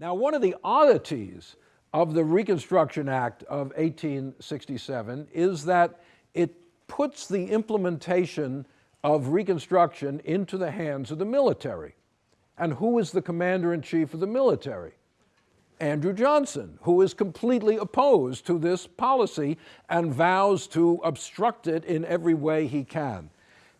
Now, one of the oddities of the Reconstruction Act of 1867 is that it puts the implementation of Reconstruction into the hands of the military. And who is the commander in chief of the military? Andrew Johnson, who is completely opposed to this policy and vows to obstruct it in every way he can.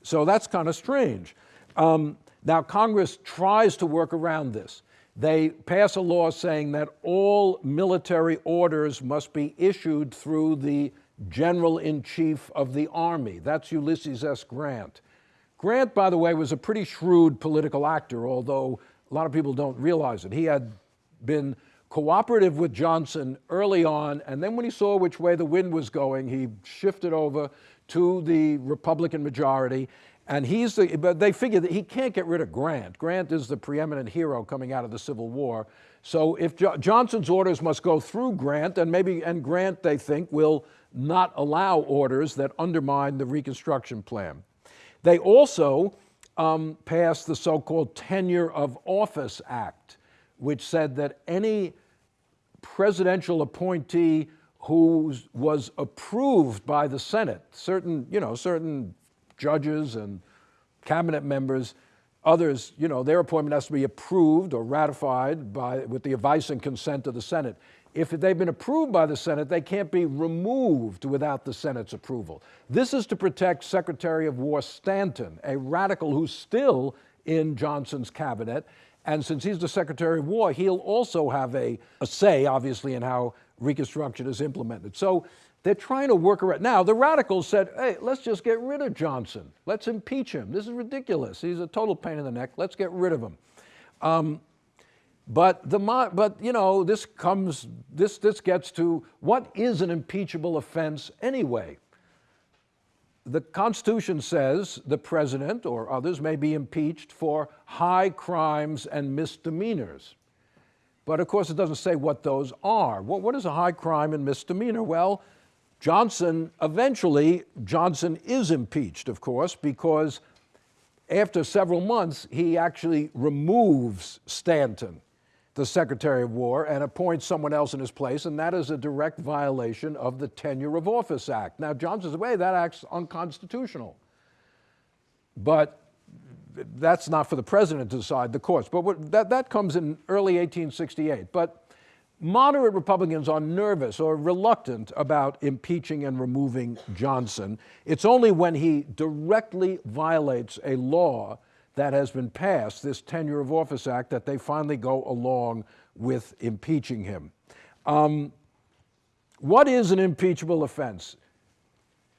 So that's kind of strange. Um, now, Congress tries to work around this. They pass a law saying that all military orders must be issued through the General in Chief of the Army. That's Ulysses S. Grant. Grant, by the way, was a pretty shrewd political actor, although a lot of people don't realize it. He had been cooperative with Johnson early on, and then when he saw which way the wind was going, he shifted over to the Republican majority. And he's the, but they figure that he can't get rid of Grant. Grant is the preeminent hero coming out of the Civil War. So if jo Johnson's orders must go through Grant, and maybe, and Grant, they think, will not allow orders that undermine the Reconstruction Plan. They also um, passed the so-called Tenure of Office Act, which said that any presidential appointee who was approved by the Senate, certain, you know, certain judges and cabinet members, others, you know, their appointment has to be approved or ratified by, with the advice and consent of the Senate. If they've been approved by the Senate, they can't be removed without the Senate's approval. This is to protect Secretary of War Stanton, a radical who's still in Johnson's cabinet. And since he's the Secretary of War, he'll also have a, a say, obviously, in how Reconstruction is implemented. So they're trying to work around. Now, the radicals said, hey, let's just get rid of Johnson. Let's impeach him. This is ridiculous. He's a total pain in the neck. Let's get rid of him. Um, but, the, but you know, this comes, this, this gets to what is an impeachable offense anyway? The Constitution says the president or others may be impeached for high crimes and misdemeanors. But of course, it doesn't say what those are. What, what is a high crime and misdemeanor? Well, Johnson, eventually, Johnson is impeached, of course, because after several months, he actually removes Stanton the Secretary of War and appoints someone else in his place, and that is a direct violation of the Tenure of Office Act. Now, Johnson's way, that act's unconstitutional. But that's not for the president to decide, the courts. But what, that, that comes in early 1868. But moderate Republicans are nervous or reluctant about impeaching and removing Johnson. It's only when he directly violates a law that has been passed, this Tenure of Office Act, that they finally go along with impeaching him. Um, what is an impeachable offense?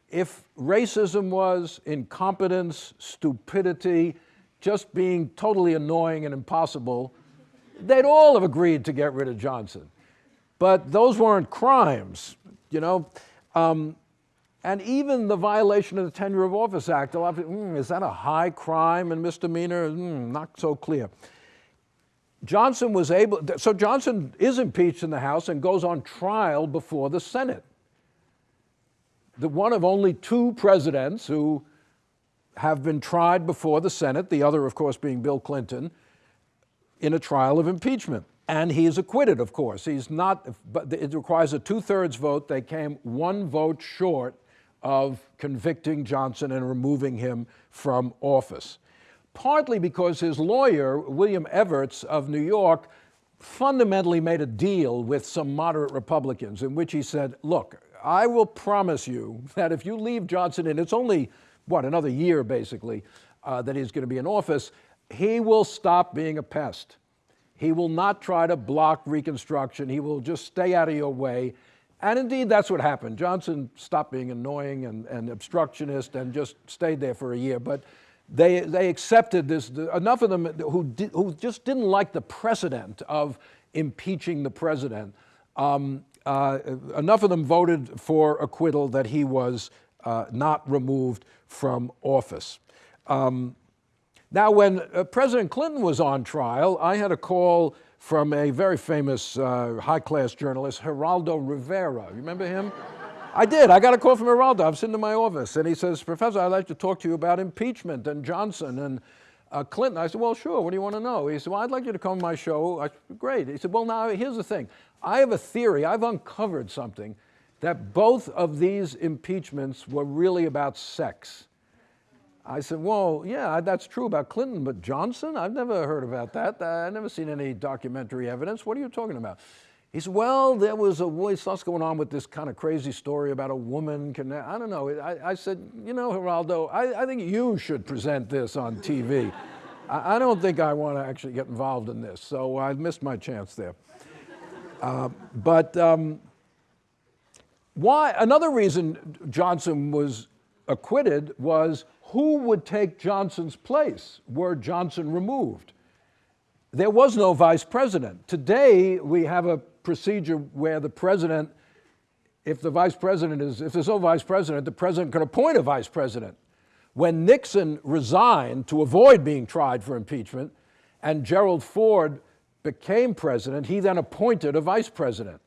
If racism was incompetence, stupidity, just being totally annoying and impossible, they'd all have agreed to get rid of Johnson. But those weren't crimes, you know. Um, and even the violation of the Tenure of Office Act, a lot of mm, is that a high crime and misdemeanor? Mm, not so clear. Johnson was able, so Johnson is impeached in the House and goes on trial before the Senate. The one of only two presidents who have been tried before the Senate, the other, of course, being Bill Clinton, in a trial of impeachment. And he is acquitted, of course. He's not, but it requires a two-thirds vote. They came one vote short of convicting Johnson and removing him from office. Partly because his lawyer, William Evarts of New York, fundamentally made a deal with some moderate Republicans in which he said, look, I will promise you that if you leave Johnson in, it's only, what, another year basically, uh, that he's going to be in office, he will stop being a pest. He will not try to block Reconstruction. He will just stay out of your way. And indeed, that's what happened. Johnson stopped being annoying and, and obstructionist and just stayed there for a year. But they, they accepted this, enough of them who, who just didn't like the precedent of impeaching the president, um, uh, enough of them voted for acquittal that he was uh, not removed from office. Um, now, when uh, President Clinton was on trial, I had a call from a very famous uh, high-class journalist, Geraldo Rivera. You remember him? I did. I got a call from Geraldo. I'm sitting in my office, and he says, Professor, I'd like to talk to you about impeachment and Johnson. And uh, Clinton. I said, well, sure, what do you want to know? He said, well, I'd like you to come to my show. I said, great. He said, well, now, here's the thing. I have a theory. I've uncovered something that both of these impeachments were really about sex. I said, well, yeah, that's true about Clinton, but Johnson? I've never heard about that. I've never seen any documentary evidence. What are you talking about? He said, well, there was a, what's going on with this kind of crazy story about a woman. Can, I don't know. I, I said, you know, Geraldo, I, I, think you should present this on TV. I, I, don't think I want to actually get involved in this. So I missed my chance there. Uh, but um, why, another reason Johnson was acquitted was who would take Johnson's place were Johnson removed? There was no vice president. Today, we have a procedure where the president, if the vice president is, if there's no vice president, the president can appoint a vice president. When Nixon resigned to avoid being tried for impeachment and Gerald Ford became president, he then appointed a vice president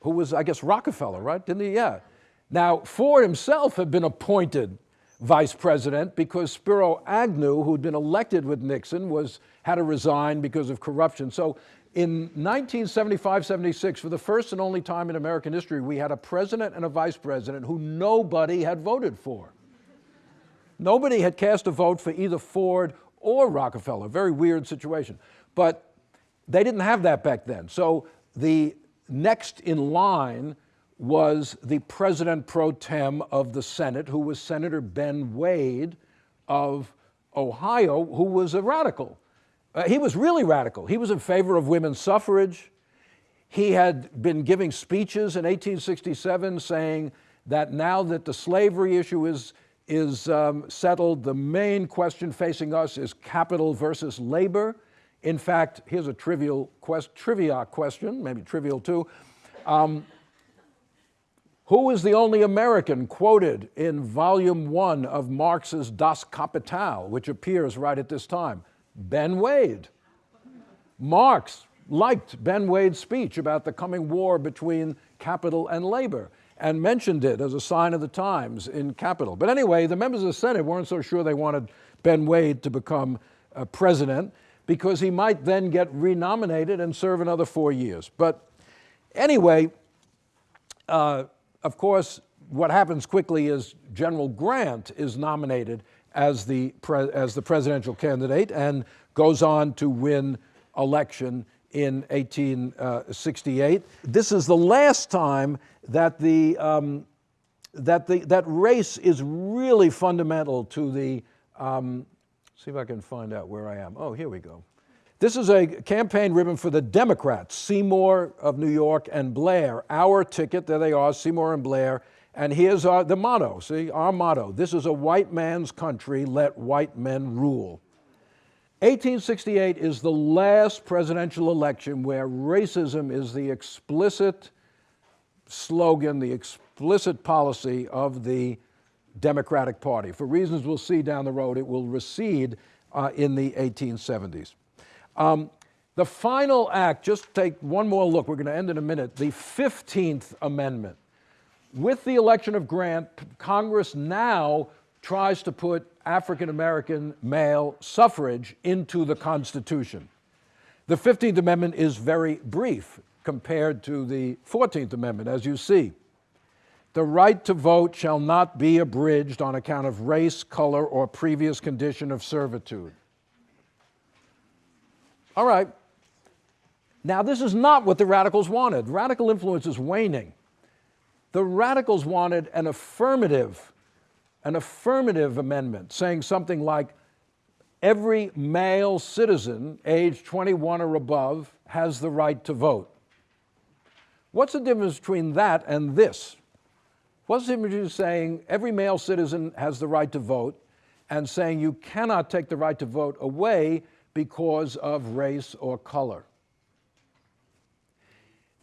who was, I guess, Rockefeller, right? Didn't he? Yeah. Now, Ford himself had been appointed vice president because Spiro Agnew, who'd been elected with Nixon, was, had to resign because of corruption. So in 1975-76, for the first and only time in American history, we had a president and a vice president who nobody had voted for. Nobody had cast a vote for either Ford or Rockefeller. Very weird situation. But they didn't have that back then. So the next in line was the president pro tem of the Senate, who was Senator Ben Wade of Ohio, who was a radical. Uh, he was really radical. He was in favor of women's suffrage. He had been giving speeches in 1867 saying that now that the slavery issue is, is um, settled, the main question facing us is capital versus labor. In fact, here's a trivial quest, trivia question, maybe trivial too. Um, who is the only American quoted in volume one of Marx's Das Kapital, which appears right at this time? Ben Wade. Marx liked Ben Wade's speech about the coming war between capital and labor and mentioned it as a sign of the times in capital. But anyway, the members of the Senate weren't so sure they wanted Ben Wade to become uh, president because he might then get renominated and serve another four years. But anyway, uh, of course, what happens quickly is General Grant is nominated as the, as the presidential candidate and goes on to win election in 1868. This is the last time that, the, um, that, the, that race is really fundamental to the, um, see if I can find out where I am. Oh, here we go. This is a campaign ribbon for the Democrats, Seymour of New York and Blair. Our ticket, there they are, Seymour and Blair. And here's our, the motto, see, our motto. This is a white man's country, let white men rule. 1868 is the last presidential election where racism is the explicit slogan, the explicit policy of the Democratic Party. For reasons we'll see down the road, it will recede uh, in the 1870s. Um, the final act, just take one more look, we're going to end in a minute, the 15th Amendment. With the election of Grant, Congress now tries to put African American male suffrage into the Constitution. The 15th Amendment is very brief compared to the 14th Amendment, as you see. The right to vote shall not be abridged on account of race, color, or previous condition of servitude. All right. Now, this is not what the radicals wanted. Radical influence is waning. The radicals wanted an affirmative, an affirmative amendment saying something like every male citizen aged 21 or above has the right to vote. What's the difference between that and this? What's the difference between saying every male citizen has the right to vote and saying you cannot take the right to vote away because of race or color.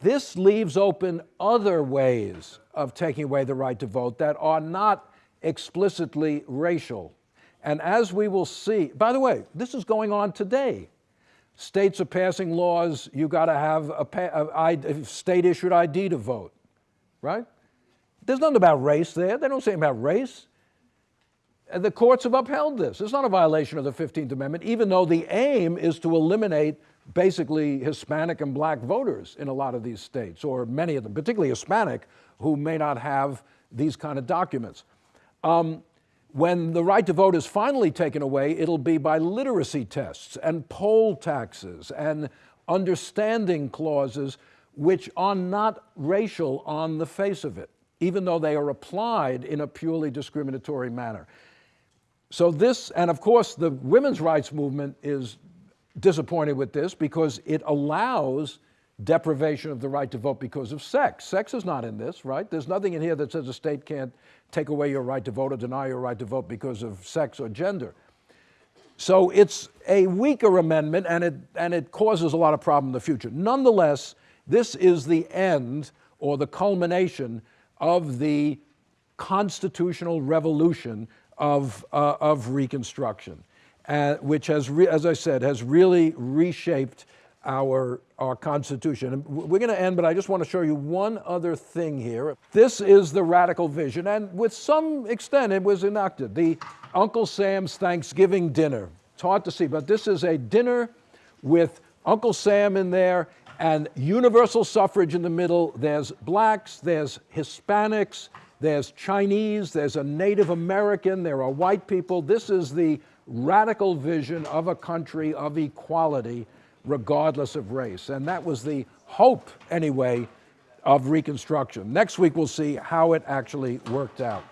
This leaves open other ways of taking away the right to vote that are not explicitly racial. And as we will see, by the way, this is going on today. States are passing laws, you got to have a, a, state issued ID to vote, right? There's nothing about race there. They don't say about race. The courts have upheld this. It's not a violation of the 15th Amendment, even though the aim is to eliminate basically Hispanic and black voters in a lot of these states, or many of them, particularly Hispanic, who may not have these kind of documents. Um, when the right to vote is finally taken away, it'll be by literacy tests and poll taxes and understanding clauses which are not racial on the face of it, even though they are applied in a purely discriminatory manner. So this, and of course the women's rights movement is disappointed with this because it allows deprivation of the right to vote because of sex. Sex is not in this, right? There's nothing in here that says a state can't take away your right to vote or deny your right to vote because of sex or gender. So it's a weaker amendment and it, and it causes a lot of problem in the future. Nonetheless, this is the end or the culmination of the constitutional revolution of, uh, of Reconstruction, uh, which has, as I said, has really reshaped our, our Constitution. And we're going to end, but I just want to show you one other thing here. This is the radical vision, and with some extent it was enacted. The Uncle Sam's Thanksgiving dinner. It's hard to see, but this is a dinner with Uncle Sam in there and universal suffrage in the middle. There's blacks, there's Hispanics, there's Chinese, there's a Native American, there are white people. This is the radical vision of a country of equality regardless of race. And that was the hope, anyway, of Reconstruction. Next week, we'll see how it actually worked out.